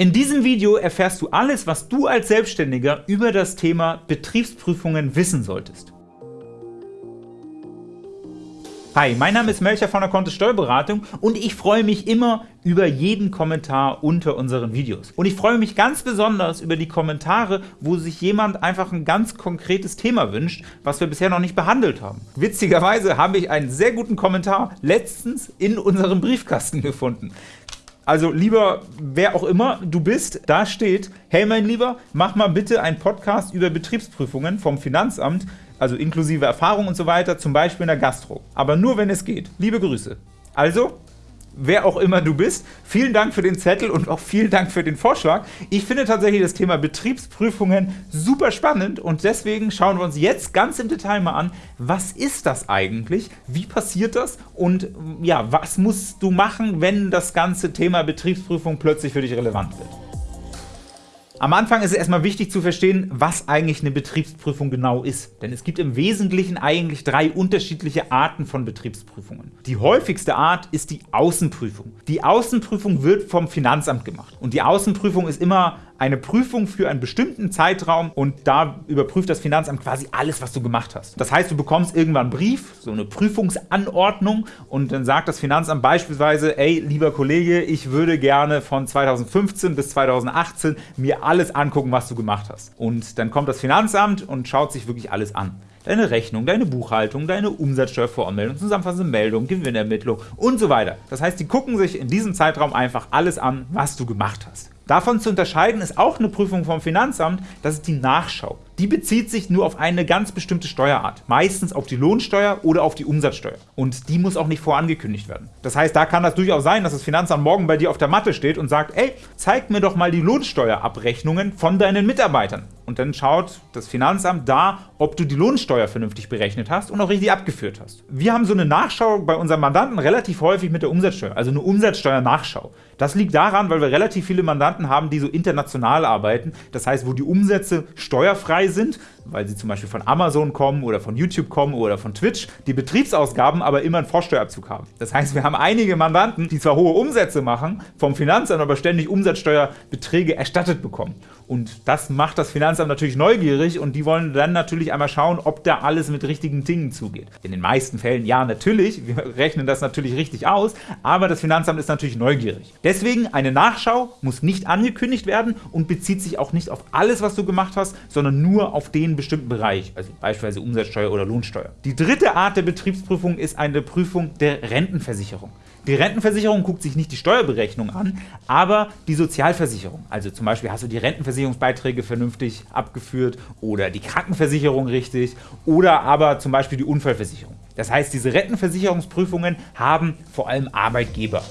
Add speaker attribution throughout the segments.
Speaker 1: In diesem Video erfährst du alles, was du als Selbstständiger über das Thema Betriebsprüfungen wissen solltest. Hi, mein Name ist Melcher von der Kontist Steuerberatung und ich freue mich immer über jeden Kommentar unter unseren Videos. Und ich freue mich ganz besonders über die Kommentare, wo sich jemand einfach ein ganz konkretes Thema wünscht, was wir bisher noch nicht behandelt haben. Witzigerweise habe ich einen sehr guten Kommentar letztens in unserem Briefkasten gefunden. Also lieber, wer auch immer du bist, da steht, hey mein Lieber, mach mal bitte einen Podcast über Betriebsprüfungen vom Finanzamt, also inklusive Erfahrung und so weiter, zum Beispiel in der Gastro. Aber nur, wenn es geht. Liebe Grüße. Also, wer auch immer du bist, vielen Dank für den Zettel und auch vielen Dank für den Vorschlag. Ich finde tatsächlich das Thema Betriebsprüfungen super spannend und deswegen schauen wir uns jetzt ganz im Detail mal an, was ist das eigentlich, wie passiert das und ja, was musst du machen, wenn das ganze Thema Betriebsprüfung plötzlich für dich relevant wird. Am Anfang ist es erstmal wichtig zu verstehen, was eigentlich eine Betriebsprüfung genau ist. Denn es gibt im Wesentlichen eigentlich drei unterschiedliche Arten von Betriebsprüfungen. Die häufigste Art ist die Außenprüfung. Die Außenprüfung wird vom Finanzamt gemacht. Und die Außenprüfung ist immer eine Prüfung für einen bestimmten Zeitraum und da überprüft das Finanzamt quasi alles, was du gemacht hast. Das heißt, du bekommst irgendwann einen Brief, so eine Prüfungsanordnung und dann sagt das Finanzamt beispielsweise, ey, lieber Kollege, ich würde gerne von 2015 bis 2018 mir alles angucken, was du gemacht hast. Und dann kommt das Finanzamt und schaut sich wirklich alles an deine Rechnung, deine Buchhaltung, deine Umsatzsteuervoranmeldung, zusammenfassende Meldung, Gewinnermittlung und so weiter. Das heißt, die gucken sich in diesem Zeitraum einfach alles an, was du gemacht hast. Davon zu unterscheiden ist auch eine Prüfung vom Finanzamt, das ist die Nachschau. Die bezieht sich nur auf eine ganz bestimmte Steuerart, meistens auf die Lohnsteuer oder auf die Umsatzsteuer. Und die muss auch nicht vorangekündigt werden. Das heißt, da kann das durchaus sein, dass das Finanzamt morgen bei dir auf der Matte steht und sagt, ey, zeig mir doch mal die Lohnsteuerabrechnungen von deinen Mitarbeitern. Und dann schaut das Finanzamt da, ob du die Lohnsteuer vernünftig berechnet hast und auch richtig abgeführt hast. Wir haben so eine Nachschau bei unseren Mandanten relativ häufig mit der Umsatzsteuer, also eine Umsatzsteuernachschau. Das liegt daran, weil wir relativ viele Mandanten haben, die so international arbeiten, das heißt, wo die Umsätze steuerfrei sind, weil sie zum Beispiel von Amazon kommen oder von YouTube kommen oder von Twitch, die Betriebsausgaben aber immer einen Vorsteuerabzug haben. Das heißt, wir haben einige Mandanten, die zwar hohe Umsätze machen, vom Finanzamt aber ständig Umsatzsteuerbeträge erstattet bekommen. Und das macht das Finanzamt natürlich neugierig und die wollen dann natürlich einmal schauen, ob da alles mit richtigen Dingen zugeht. In den meisten Fällen ja, natürlich, wir rechnen das natürlich richtig aus, aber das Finanzamt ist natürlich neugierig. Deswegen, eine Nachschau muss nicht angekündigt werden und bezieht sich auch nicht auf alles, was du gemacht hast, sondern nur auf den bestimmten Bereich, also beispielsweise Umsatzsteuer oder Lohnsteuer. Die dritte Art der Betriebsprüfung ist eine Prüfung der Rentenversicherung. Die Rentenversicherung guckt sich nicht die Steuerberechnung an, aber die Sozialversicherung. Also zum Beispiel hast du die Rentenversicherungsbeiträge vernünftig abgeführt oder die Krankenversicherung richtig oder aber zum Beispiel die Unfallversicherung. Das heißt, diese Rentenversicherungsprüfungen haben vor allem Arbeitgeber.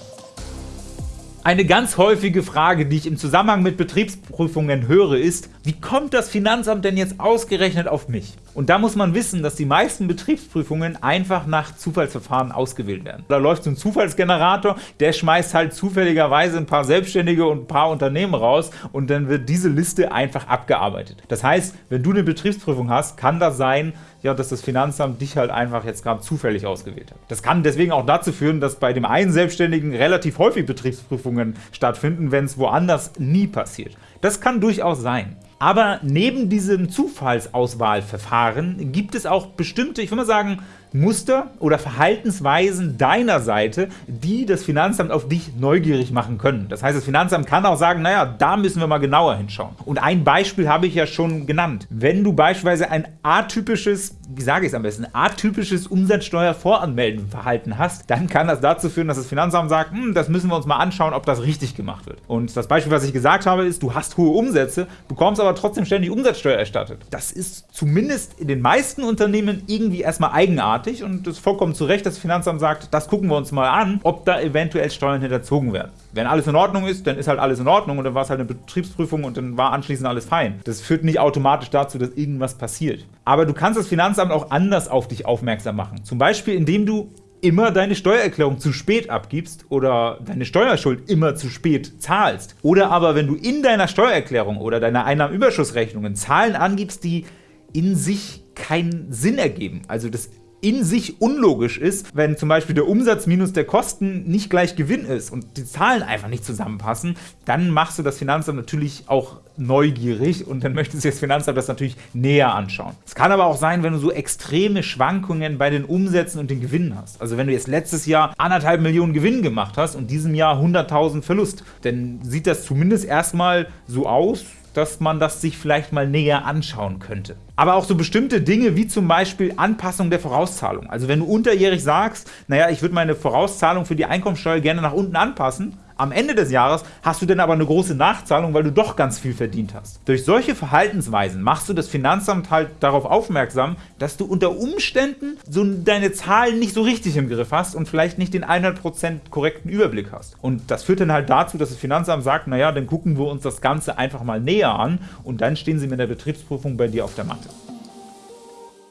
Speaker 1: Eine ganz häufige Frage, die ich im Zusammenhang mit Betriebsprüfungen höre, ist, wie kommt das Finanzamt denn jetzt ausgerechnet auf mich? Und da muss man wissen, dass die meisten Betriebsprüfungen einfach nach Zufallsverfahren ausgewählt werden. Da läuft so ein Zufallsgenerator, der schmeißt halt zufälligerweise ein paar Selbstständige und ein paar Unternehmen raus und dann wird diese Liste einfach abgearbeitet. Das heißt, wenn du eine Betriebsprüfung hast, kann das sein, ja, dass das Finanzamt dich halt einfach jetzt gerade zufällig ausgewählt hat. Das kann deswegen auch dazu führen, dass bei dem einen Selbstständigen relativ häufig Betriebsprüfungen stattfinden, wenn es woanders nie passiert. Das kann durchaus sein. Aber neben diesem Zufallsauswahlverfahren gibt es auch bestimmte, ich würde mal sagen, Muster oder Verhaltensweisen deiner Seite, die das Finanzamt auf dich neugierig machen können. Das heißt, das Finanzamt kann auch sagen, naja, da müssen wir mal genauer hinschauen. Und ein Beispiel habe ich ja schon genannt. Wenn du beispielsweise ein atypisches, wie sage ich es am besten, atypisches Umsatzsteuervoranmeldenverhalten hast, dann kann das dazu führen, dass das Finanzamt sagt, hm, das müssen wir uns mal anschauen, ob das richtig gemacht wird. Und das Beispiel, was ich gesagt habe, ist, du hast hohe Umsätze, bekommst aber trotzdem ständig Umsatzsteuer erstattet. Das ist zumindest in den meisten Unternehmen irgendwie erstmal eigenartig eigenartig und es ist vollkommen zu Recht, dass das Finanzamt sagt, das gucken wir uns mal an, ob da eventuell Steuern hinterzogen werden. Wenn alles in Ordnung ist, dann ist halt alles in Ordnung und dann war es halt eine Betriebsprüfung und dann war anschließend alles fein. Das führt nicht automatisch dazu, dass irgendwas passiert. Aber du kannst das Finanzamt auch anders auf dich aufmerksam machen. Zum Beispiel, indem du immer deine Steuererklärung zu spät abgibst oder deine Steuerschuld immer zu spät zahlst. Oder aber, wenn du in deiner Steuererklärung oder deiner Einnahmenüberschussrechnungen Zahlen angibst, die in sich keinen Sinn ergeben. Also das in sich unlogisch ist, wenn zum Beispiel der Umsatz minus der Kosten nicht gleich Gewinn ist und die Zahlen einfach nicht zusammenpassen, dann machst du das Finanzamt natürlich auch neugierig und dann möchte sich das Finanzamt das natürlich näher anschauen. Es kann aber auch sein, wenn du so extreme Schwankungen bei den Umsätzen und den Gewinnen hast. Also wenn du jetzt letztes Jahr anderthalb Millionen Gewinn gemacht hast und diesem Jahr 100.000 Verlust, dann sieht das zumindest erstmal so aus, dass man das sich vielleicht mal näher anschauen könnte. Aber auch so bestimmte Dinge wie zum Beispiel Anpassung der Vorauszahlung. Also wenn du unterjährig sagst, naja, ich würde meine Vorauszahlung für die Einkommensteuer gerne nach unten anpassen, am Ende des Jahres hast du dann aber eine große Nachzahlung, weil du doch ganz viel verdient hast. Durch solche Verhaltensweisen machst du das Finanzamt halt darauf aufmerksam, dass du unter Umständen so deine Zahlen nicht so richtig im Griff hast und vielleicht nicht den 100% korrekten Überblick hast. Und das führt dann halt dazu, dass das Finanzamt sagt, naja, dann gucken wir uns das Ganze einfach mal näher an und dann stehen sie mit der Betriebsprüfung bei dir auf der Matte.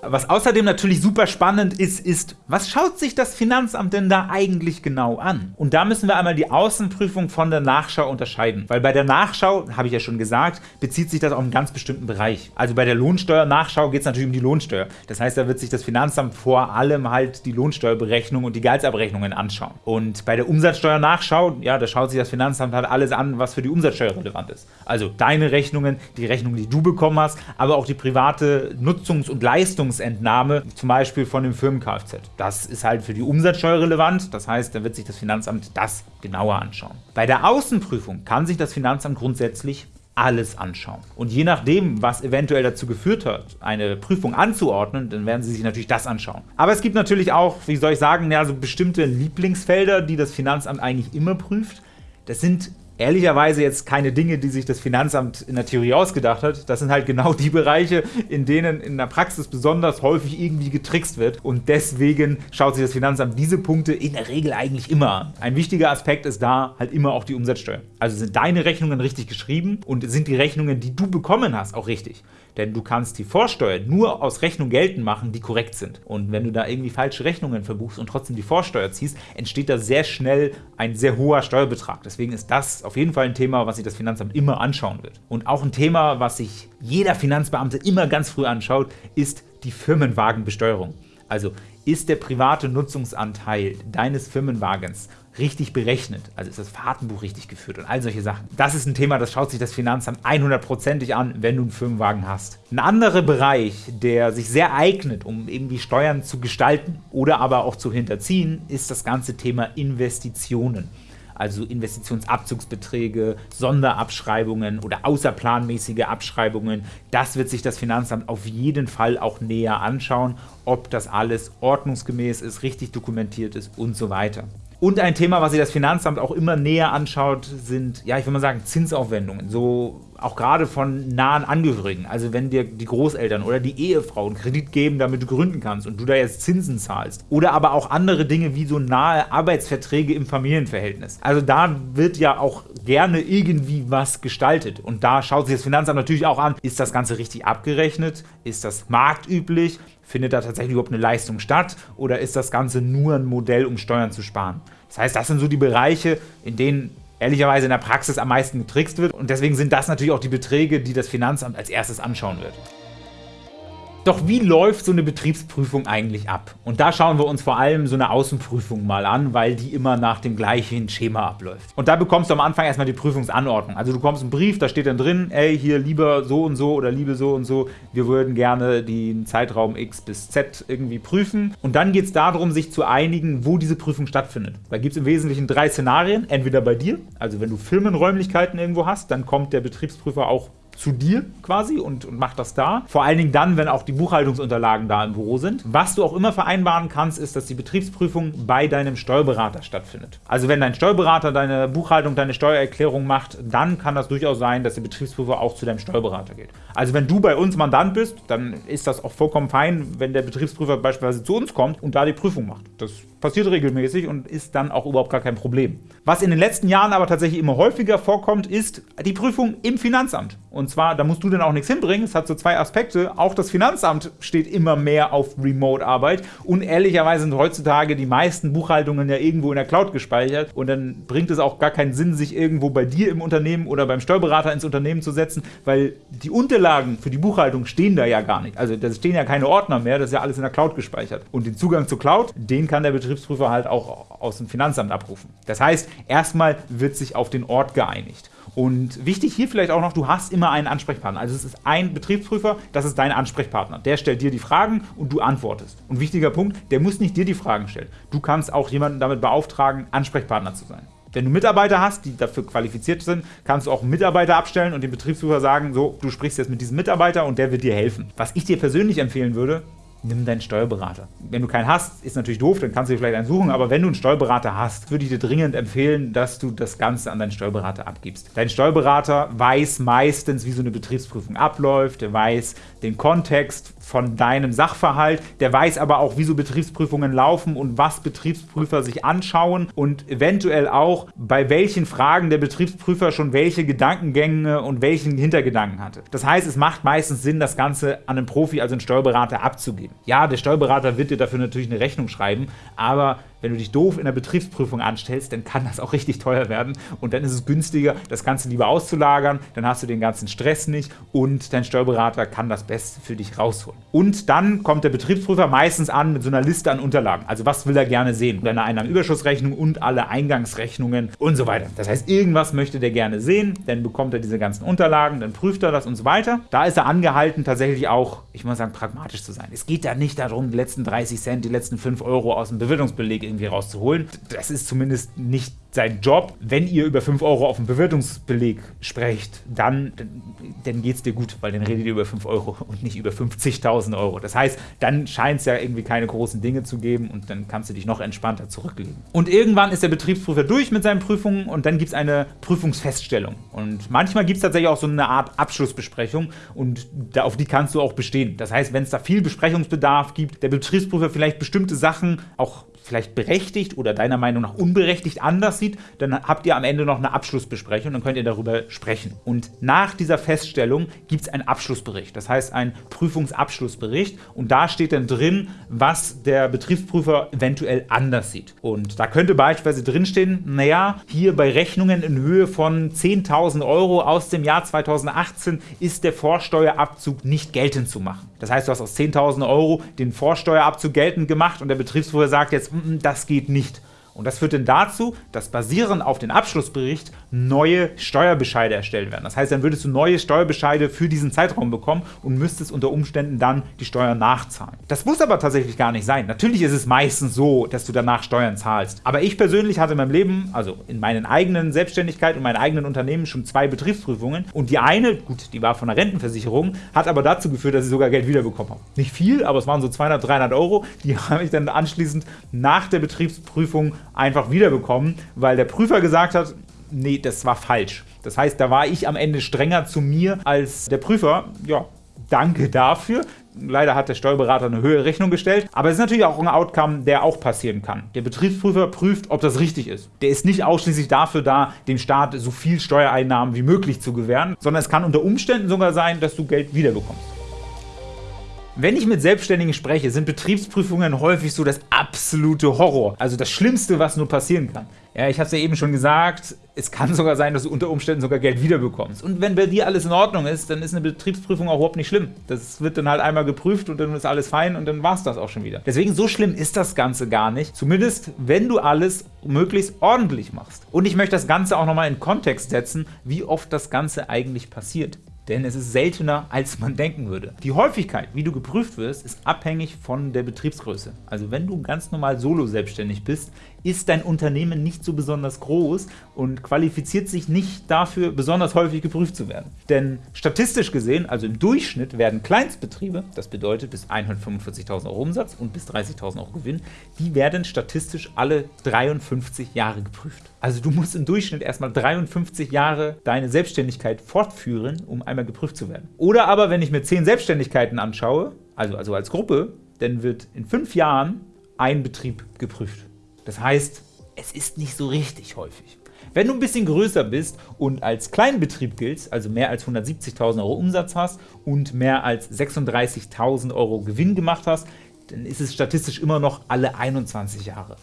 Speaker 1: Was außerdem natürlich super spannend ist, ist, was schaut sich das Finanzamt denn da eigentlich genau an? Und da müssen wir einmal die Außenprüfung von der Nachschau unterscheiden, weil bei der Nachschau, habe ich ja schon gesagt, bezieht sich das auf einen ganz bestimmten Bereich. Also bei der Lohnsteuernachschau geht es natürlich um die Lohnsteuer. Das heißt, da wird sich das Finanzamt vor allem halt die Lohnsteuerberechnung und die Gehaltsabrechnungen anschauen. Und bei der Umsatzsteuernachschau, ja, da schaut sich das Finanzamt halt alles an, was für die Umsatzsteuer relevant ist. Also deine Rechnungen, die Rechnungen, die du bekommen hast, aber auch die private Nutzungs- und Leistung Leistungsentnahme, zum Beispiel von dem Firmen-Kfz. Das ist halt für die Umsatzsteuer relevant, das heißt, da wird sich das Finanzamt das genauer anschauen. Bei der Außenprüfung kann sich das Finanzamt grundsätzlich alles anschauen. Und je nachdem, was eventuell dazu geführt hat, eine Prüfung anzuordnen, dann werden Sie sich natürlich das anschauen. Aber es gibt natürlich auch, wie soll ich sagen, ja, so bestimmte Lieblingsfelder, die das Finanzamt eigentlich immer prüft. Das sind ehrlicherweise jetzt keine Dinge, die sich das Finanzamt in der Theorie ausgedacht hat. Das sind halt genau die Bereiche, in denen in der Praxis besonders häufig irgendwie getrickst wird. Und deswegen schaut sich das Finanzamt diese Punkte in der Regel eigentlich immer an. Ein wichtiger Aspekt ist da halt immer auch die Umsatzsteuer. Also sind deine Rechnungen richtig geschrieben und sind die Rechnungen, die du bekommen hast, auch richtig denn du kannst die Vorsteuer nur aus Rechnungen geltend machen, die korrekt sind. Und wenn du da irgendwie falsche Rechnungen verbuchst und trotzdem die Vorsteuer ziehst, entsteht da sehr schnell ein sehr hoher Steuerbetrag. Deswegen ist das auf jeden Fall ein Thema, was sich das Finanzamt immer anschauen wird. Und auch ein Thema, was sich jeder Finanzbeamte immer ganz früh anschaut, ist die Firmenwagenbesteuerung. Also ist der private Nutzungsanteil deines Firmenwagens richtig berechnet, also ist das Fahrtenbuch richtig geführt und all solche Sachen. Das ist ein Thema, das schaut sich das Finanzamt 100%ig an, wenn du einen Firmenwagen hast. Ein anderer Bereich, der sich sehr eignet, um irgendwie Steuern zu gestalten oder aber auch zu hinterziehen, ist das ganze Thema Investitionen also Investitionsabzugsbeträge, Sonderabschreibungen oder außerplanmäßige Abschreibungen. Das wird sich das Finanzamt auf jeden Fall auch näher anschauen, ob das alles ordnungsgemäß ist, richtig dokumentiert ist und so weiter. Und ein Thema, was sich das Finanzamt auch immer näher anschaut, sind, ja, ich würde mal sagen, Zinsaufwendungen. So auch gerade von nahen Angehörigen. Also wenn dir die Großeltern oder die Ehefrau einen Kredit geben, damit du gründen kannst und du da jetzt Zinsen zahlst. Oder aber auch andere Dinge wie so nahe Arbeitsverträge im Familienverhältnis. Also da wird ja auch gerne irgendwie was gestaltet. Und da schaut sich das Finanzamt natürlich auch an, ist das Ganze richtig abgerechnet? Ist das marktüblich? Findet da tatsächlich überhaupt eine Leistung statt oder ist das Ganze nur ein Modell, um Steuern zu sparen? Das heißt, das sind so die Bereiche, in denen ehrlicherweise in der Praxis am meisten getrickst wird und deswegen sind das natürlich auch die Beträge, die das Finanzamt als erstes anschauen wird. Doch wie läuft so eine Betriebsprüfung eigentlich ab? Und da schauen wir uns vor allem so eine Außenprüfung mal an, weil die immer nach dem gleichen Schema abläuft. Und da bekommst du am Anfang erstmal die Prüfungsanordnung. Also du bekommst einen Brief, da steht dann drin, ey, hier lieber so und so oder liebe so und so, wir würden gerne den Zeitraum X bis Z irgendwie prüfen. Und dann geht es darum, sich zu einigen, wo diese Prüfung stattfindet. Da gibt es im Wesentlichen drei Szenarien. Entweder bei dir, also wenn du Firmenräumlichkeiten irgendwo hast, dann kommt der Betriebsprüfer auch zu dir quasi und, und macht das da. Vor allen Dingen dann, wenn auch die Buchhaltungsunterlagen da im Büro sind. Was du auch immer vereinbaren kannst, ist, dass die Betriebsprüfung bei deinem Steuerberater stattfindet. Also wenn dein Steuerberater deine Buchhaltung, deine Steuererklärung macht, dann kann das durchaus sein, dass der Betriebsprüfer auch zu deinem Steuerberater geht. Also wenn du bei uns Mandant bist, dann ist das auch vollkommen fein, wenn der Betriebsprüfer beispielsweise zu uns kommt und da die Prüfung macht. Das passiert regelmäßig und ist dann auch überhaupt gar kein Problem. Was in den letzten Jahren aber tatsächlich immer häufiger vorkommt, ist die Prüfung im Finanzamt. Und zwar, da musst du dann auch nichts hinbringen. Es hat so zwei Aspekte. Auch das Finanzamt steht immer mehr auf Remote-Arbeit. Und ehrlicherweise sind heutzutage die meisten Buchhaltungen ja irgendwo in der Cloud gespeichert. Und dann bringt es auch gar keinen Sinn, sich irgendwo bei dir im Unternehmen oder beim Steuerberater ins Unternehmen zu setzen, weil die Unterlagen für die Buchhaltung stehen da ja gar nicht. Also da stehen ja keine Ordner mehr, das ist ja alles in der Cloud gespeichert. Und den Zugang zur Cloud, den kann der Betriebsprüfer halt auch aus dem Finanzamt abrufen. Das heißt, erstmal wird sich auf den Ort geeinigt. Und wichtig hier vielleicht auch noch, du hast immer einen Ansprechpartner. Also es ist ein Betriebsprüfer, das ist dein Ansprechpartner. Der stellt dir die Fragen und du antwortest. Und wichtiger Punkt, der muss nicht dir die Fragen stellen. Du kannst auch jemanden damit beauftragen, Ansprechpartner zu sein. Wenn du Mitarbeiter hast, die dafür qualifiziert sind, kannst du auch einen Mitarbeiter abstellen und dem Betriebsprüfer sagen, so, du sprichst jetzt mit diesem Mitarbeiter und der wird dir helfen. Was ich dir persönlich empfehlen würde, nimm deinen Steuerberater. Wenn du keinen hast, ist natürlich doof, dann kannst du dir vielleicht einen suchen, aber wenn du einen Steuerberater hast, würde ich dir dringend empfehlen, dass du das Ganze an deinen Steuerberater abgibst. Dein Steuerberater weiß meistens, wie so eine Betriebsprüfung abläuft, der weiß den Kontext von deinem Sachverhalt, der weiß aber auch, wie so Betriebsprüfungen laufen und was Betriebsprüfer sich anschauen und eventuell auch, bei welchen Fragen der Betriebsprüfer schon welche Gedankengänge und welchen Hintergedanken hatte. Das heißt, es macht meistens Sinn, das Ganze an einen Profi, also einen Steuerberater abzugeben geben. Ja, der Steuerberater wird dir dafür natürlich eine Rechnung schreiben, aber wenn du dich doof in der Betriebsprüfung anstellst, dann kann das auch richtig teuer werden und dann ist es günstiger, das Ganze lieber auszulagern, dann hast du den ganzen Stress nicht und dein Steuerberater kann das Beste für dich rausholen. Und dann kommt der Betriebsprüfer meistens an mit so einer Liste an Unterlagen. Also was will er gerne sehen? Deine Einnahmenüberschussrechnung und alle Eingangsrechnungen und so weiter. Das heißt, irgendwas möchte der gerne sehen, dann bekommt er diese ganzen Unterlagen, dann prüft er das und so weiter. Da ist er angehalten, tatsächlich auch, ich muss sagen, pragmatisch zu sein. Es geht da nicht darum, die letzten 30 Cent, die letzten 5 Euro aus dem Bewirtungsbeleg irgendwie rauszuholen. Das ist zumindest nicht sein Job. Wenn ihr über 5 Euro auf dem Bewertungsbeleg sprecht, dann, dann geht es dir gut, weil dann redet ihr über 5 Euro und nicht über 50.000 Euro. Das heißt, dann scheint es ja irgendwie keine großen Dinge zu geben und dann kannst du dich noch entspannter zurücklegen. Und irgendwann ist der Betriebsprüfer durch mit seinen Prüfungen und dann gibt es eine Prüfungsfeststellung. Und manchmal gibt es tatsächlich auch so eine Art Abschlussbesprechung und da, auf die kannst du auch bestehen. Das heißt, wenn es da viel Besprechungsbedarf gibt, der Betriebsprüfer vielleicht bestimmte Sachen auch vielleicht berechtigt oder deiner Meinung nach unberechtigt anders sieht, dann habt ihr am Ende noch eine Abschlussbesprechung, dann könnt ihr darüber sprechen. Und nach dieser Feststellung gibt es einen Abschlussbericht, das heißt einen Prüfungsabschlussbericht und da steht dann drin, was der Betriebsprüfer eventuell anders sieht. Und da könnte beispielsweise drinstehen, naja, hier bei Rechnungen in Höhe von 10.000 Euro aus dem Jahr 2018 ist der Vorsteuerabzug nicht geltend zu machen. Das heißt, du hast aus 10.000 Euro den Vorsteuerabzug geltend gemacht und der Betriebsprüfer sagt jetzt, das geht nicht. Und das führt dann dazu, dass basierend auf den Abschlussbericht neue Steuerbescheide erstellt werden. Das heißt, dann würdest du neue Steuerbescheide für diesen Zeitraum bekommen und müsstest unter Umständen dann die Steuern nachzahlen. Das muss aber tatsächlich gar nicht sein. Natürlich ist es meistens so, dass du danach Steuern zahlst. Aber ich persönlich hatte in meinem Leben, also in meinen eigenen Selbstständigkeit und meinen eigenen Unternehmen schon zwei Betriebsprüfungen. Und die eine, gut, die war von der Rentenversicherung, hat aber dazu geführt, dass ich sogar Geld wiederbekommen habe. Nicht viel, aber es waren so 200, 300 Euro. Die habe ich dann anschließend nach der Betriebsprüfung einfach wiederbekommen, weil der Prüfer gesagt hat, nee, das war falsch. Das heißt, da war ich am Ende strenger zu mir als der Prüfer. Ja, danke dafür. Leider hat der Steuerberater eine höhere Rechnung gestellt, aber es ist natürlich auch ein Outcome, der auch passieren kann. Der Betriebsprüfer prüft, ob das richtig ist. Der ist nicht ausschließlich dafür da, dem Staat so viel Steuereinnahmen wie möglich zu gewähren, sondern es kann unter Umständen sogar sein, dass du Geld wiederbekommst. Wenn ich mit Selbstständigen spreche, sind Betriebsprüfungen häufig so das absolute Horror. Also das Schlimmste, was nur passieren kann. Ja, ich habe es ja eben schon gesagt, es kann sogar sein, dass du unter Umständen sogar Geld wiederbekommst. Und wenn bei dir alles in Ordnung ist, dann ist eine Betriebsprüfung auch überhaupt nicht schlimm. Das wird dann halt einmal geprüft und dann ist alles fein und dann war es das auch schon wieder. Deswegen so schlimm ist das Ganze gar nicht. Zumindest, wenn du alles möglichst ordentlich machst. Und ich möchte das Ganze auch nochmal in Kontext setzen, wie oft das Ganze eigentlich passiert denn es ist seltener, als man denken würde. Die Häufigkeit, wie du geprüft wirst, ist abhängig von der Betriebsgröße. Also wenn du ganz normal solo selbstständig bist, ist dein Unternehmen nicht so besonders groß und qualifiziert sich nicht dafür, besonders häufig geprüft zu werden. Denn statistisch gesehen, also im Durchschnitt, werden Kleinstbetriebe, das bedeutet bis 145.000 Euro Umsatz und bis 30.000 Euro Gewinn, die werden statistisch alle 53 Jahre geprüft. Also du musst im Durchschnitt erstmal 53 Jahre deine Selbstständigkeit fortführen, um einmal geprüft zu werden. Oder aber, wenn ich mir 10 Selbstständigkeiten anschaue, also, also als Gruppe, dann wird in 5 Jahren ein Betrieb geprüft. Das heißt, es ist nicht so richtig häufig. Wenn du ein bisschen größer bist und als Kleinbetrieb giltst, also mehr als 170.000 € Umsatz hast und mehr als 36.000 € Gewinn gemacht hast, dann ist es statistisch immer noch alle 21 Jahre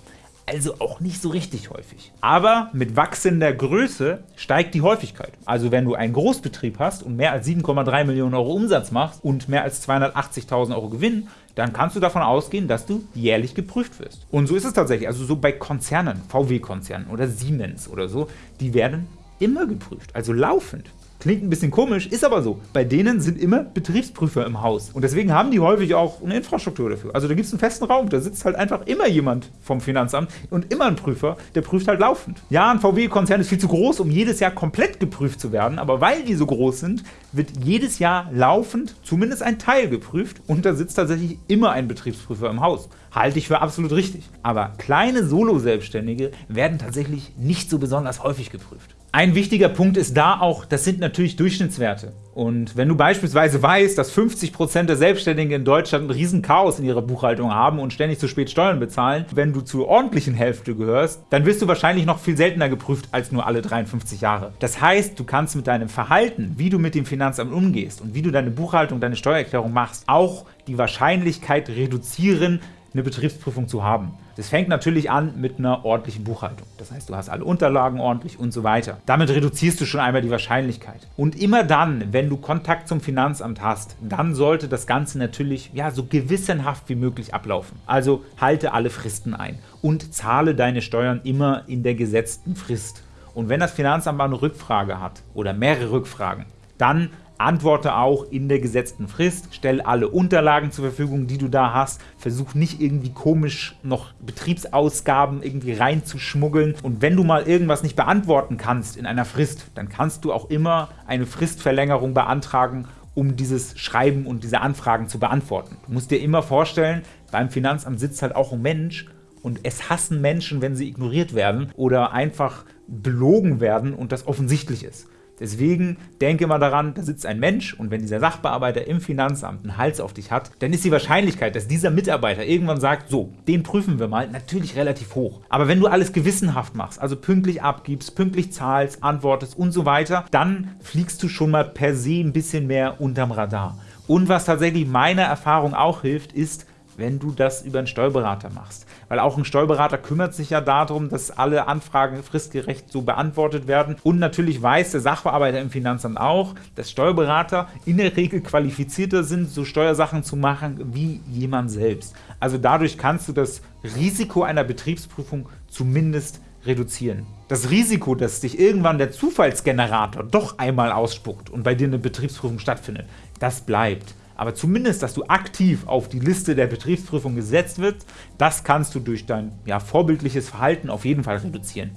Speaker 1: also auch nicht so richtig häufig. Aber mit wachsender Größe steigt die Häufigkeit. Also wenn du einen Großbetrieb hast und mehr als 7,3 Millionen Euro Umsatz machst und mehr als 280.000 Euro Gewinn, dann kannst du davon ausgehen, dass du jährlich geprüft wirst. Und so ist es tatsächlich. Also so bei Konzernen, VW-Konzernen oder Siemens oder so, die werden immer geprüft, also laufend. Klingt ein bisschen komisch, ist aber so. Bei denen sind immer Betriebsprüfer im Haus. Und deswegen haben die häufig auch eine Infrastruktur dafür. Also da gibt es einen festen Raum, da sitzt halt einfach immer jemand vom Finanzamt und immer ein Prüfer, der prüft halt laufend. Ja, ein VW-Konzern ist viel zu groß, um jedes Jahr komplett geprüft zu werden, aber weil die so groß sind, wird jedes Jahr laufend zumindest ein Teil geprüft und da sitzt tatsächlich immer ein Betriebsprüfer im Haus. Halte ich für absolut richtig. Aber kleine Solo-Selbstständige werden tatsächlich nicht so besonders häufig geprüft. Ein wichtiger Punkt ist da auch, das sind natürlich Durchschnittswerte. Und wenn du beispielsweise weißt, dass 50% der Selbstständigen in Deutschland ein riesen Chaos in ihrer Buchhaltung haben und ständig zu spät Steuern bezahlen, wenn du zur ordentlichen Hälfte gehörst, dann wirst du wahrscheinlich noch viel seltener geprüft als nur alle 53 Jahre. Das heißt, du kannst mit deinem Verhalten, wie du mit dem Finanzamt umgehst und wie du deine Buchhaltung, deine Steuererklärung machst, auch die Wahrscheinlichkeit reduzieren, eine Betriebsprüfung zu haben. Das fängt natürlich an mit einer ordentlichen Buchhaltung. Das heißt, du hast alle Unterlagen ordentlich und so weiter. Damit reduzierst du schon einmal die Wahrscheinlichkeit. Und immer dann, wenn du Kontakt zum Finanzamt hast, dann sollte das Ganze natürlich ja, so gewissenhaft wie möglich ablaufen. Also halte alle Fristen ein und zahle deine Steuern immer in der gesetzten Frist. Und wenn das Finanzamt mal eine Rückfrage hat oder mehrere Rückfragen, dann Antworte auch in der gesetzten Frist, stell alle Unterlagen zur Verfügung, die du da hast, versuch nicht irgendwie komisch noch Betriebsausgaben irgendwie reinzuschmuggeln und wenn du mal irgendwas nicht beantworten kannst in einer Frist, dann kannst du auch immer eine Fristverlängerung beantragen, um dieses Schreiben und diese Anfragen zu beantworten. Du musst dir immer vorstellen, beim Finanzamt sitzt halt auch ein Mensch und es hassen Menschen, wenn sie ignoriert werden oder einfach belogen werden und das offensichtlich ist. Deswegen denke mal daran, da sitzt ein Mensch und wenn dieser Sachbearbeiter im Finanzamt einen Hals auf dich hat, dann ist die Wahrscheinlichkeit, dass dieser Mitarbeiter irgendwann sagt, so, den prüfen wir mal, natürlich relativ hoch. Aber wenn du alles gewissenhaft machst, also pünktlich abgibst, pünktlich zahlst, antwortest und so weiter, dann fliegst du schon mal per se ein bisschen mehr unterm Radar. Und was tatsächlich meiner Erfahrung auch hilft, ist, wenn du das über einen Steuerberater machst. Weil auch ein Steuerberater kümmert sich ja darum, dass alle Anfragen fristgerecht so beantwortet werden. Und natürlich weiß der Sachbearbeiter im Finanzamt auch, dass Steuerberater in der Regel qualifizierter sind, so Steuersachen zu machen wie jemand selbst. Also dadurch kannst du das Risiko einer Betriebsprüfung zumindest reduzieren. Das Risiko, dass dich irgendwann der Zufallsgenerator doch einmal ausspuckt und bei dir eine Betriebsprüfung stattfindet, das bleibt aber zumindest, dass du aktiv auf die Liste der Betriebsprüfung gesetzt wird, das kannst du durch dein ja, vorbildliches Verhalten auf jeden Fall reduzieren.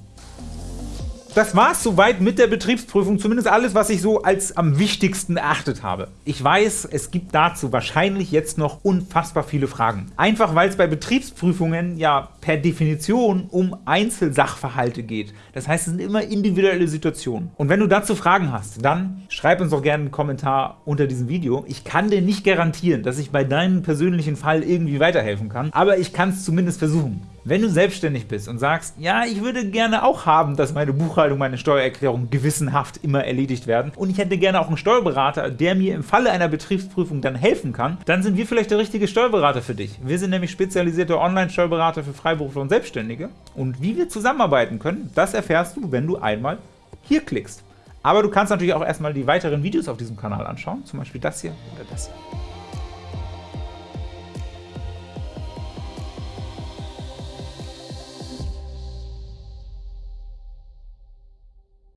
Speaker 1: Das war es soweit mit der Betriebsprüfung, zumindest alles, was ich so als am wichtigsten erachtet habe. Ich weiß, es gibt dazu wahrscheinlich jetzt noch unfassbar viele Fragen. Einfach weil es bei Betriebsprüfungen ja per Definition um Einzelsachverhalte geht. Das heißt, es sind immer individuelle Situationen. Und wenn du dazu Fragen hast, dann schreib uns doch gerne einen Kommentar unter diesem Video. Ich kann dir nicht garantieren, dass ich bei deinem persönlichen Fall irgendwie weiterhelfen kann, aber ich kann es zumindest versuchen. Wenn du selbstständig bist und sagst, ja, ich würde gerne auch haben, dass meine Buchhaltung, meine Steuererklärung gewissenhaft immer erledigt werden und ich hätte gerne auch einen Steuerberater, der mir im Falle einer Betriebsprüfung dann helfen kann, dann sind wir vielleicht der richtige Steuerberater für dich. Wir sind nämlich spezialisierte Online-Steuerberater für Freiberufler und Selbstständige und wie wir zusammenarbeiten können, das erfährst du, wenn du einmal hier klickst. Aber du kannst natürlich auch erstmal die weiteren Videos auf diesem Kanal anschauen, zum Beispiel das hier oder das hier.